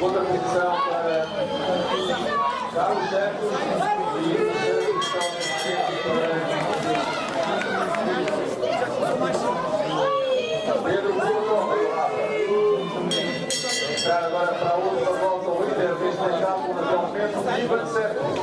Segunda posição para Carlos Santos e para Pedro Entrar agora para a última volta o líder deste etapa até o momento, Ivan Santos.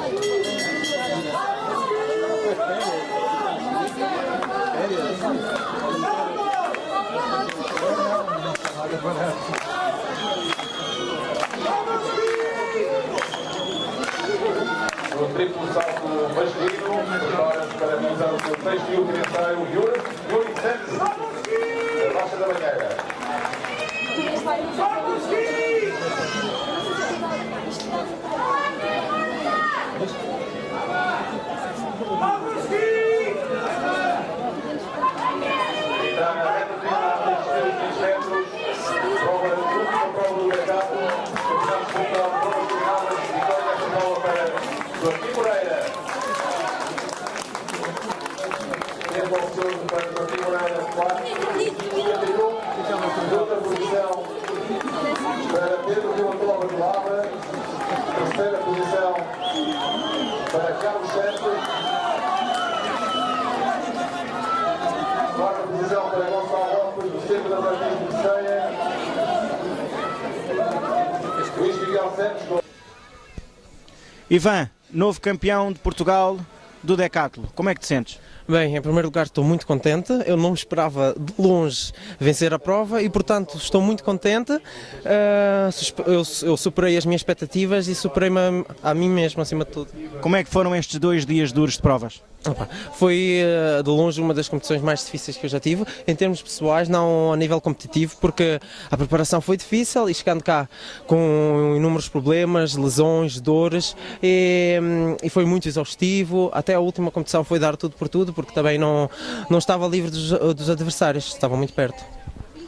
No triplo salto masculino, agora para realizar o seu sexto e último ensaio, Yuri, Yuri Santos, da Baixa da Banheira. Entrar na reta final dos seus 20 metros, prova, última prova do mercado, começamos com a prova final, vitória final para Joaquim Moreira. Oficioso para Joaquim Moreira, 4,51. Segunda posição para Pedro Vilatova de Lavra. Terceira posição para Carlos Santos. Quarta posição para Gonçalo Lopes, do Centro da Martins de Ceia. Luís Miguel Santos. Ivan, novo campeão de Portugal do Decathlon, como é que te sentes? Bem, em primeiro lugar estou muito contente, eu não esperava de longe vencer a prova e portanto estou muito contente, Ah, eu, superei as minhas expectativas e superei-me a mim mesmo acima de tudo. Como é que foram estes dois dias duros de provas? Opa, Foi eh, de longe uma das competições mais difíceis que eu já tive, em termos pessoais, não a nível competitivo, porque a preparação foi difícil e chegando cá com inúmeros problemas, lesões, dores, e, hum, e foi muito exaustivo. Até a última competição foi dar tudo por tudo, porque também não, não estava livre dos, dos adversários, estavam muito perto.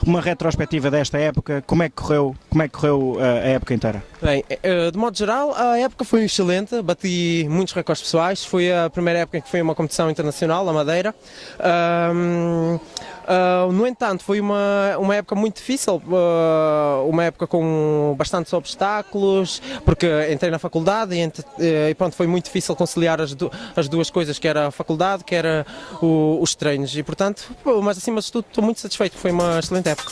Uma retrospectiva desta época, como é que correu, como é que correu uh, a época inteira? Bem, eh, de modo geral, a época foi excelente, bati muitos recordes pessoais, foi a primeira época em que foi uma competição internacional, a Madeira. Ah, no entanto, foi uma, uma época muito difícil, ah, uma época com bastantes obstáculos, porque entrei na faculdade e, ent- eh, e pronto, foi muito difícil conciliar as, du- as duas coisas, que era a faculdade, que era o- os treinos, e portanto, mas acima de tudo estou muito satisfeito, foi uma excelente época.